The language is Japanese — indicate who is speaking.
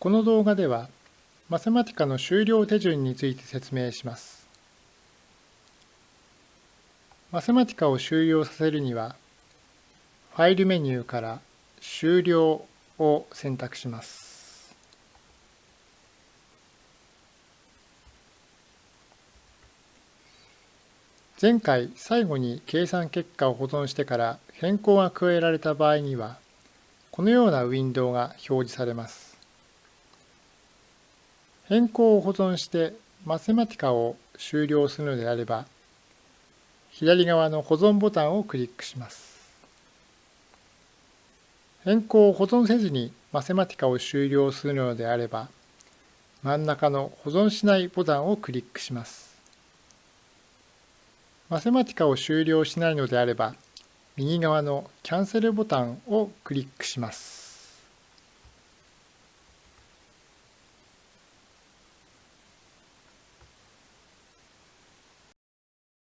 Speaker 1: この動画では、マセマティカの終了手順について説明します。マセマティカを終了させるには、ファイルメニューから終了を選択します。前回最後に計算結果を保存してから変更が加えられた場合には、このようなウィンドウが表示されます。変更を保存してマセマティカを終了するのであれば、左側の保存ボタンをクリックします。変更を保存せずにマセマティカを終了するのであれば、真ん中の保存しないボタンをクリックします。マセマティカを終了しないのであれば、右側のキャンセルボタンをクリックします。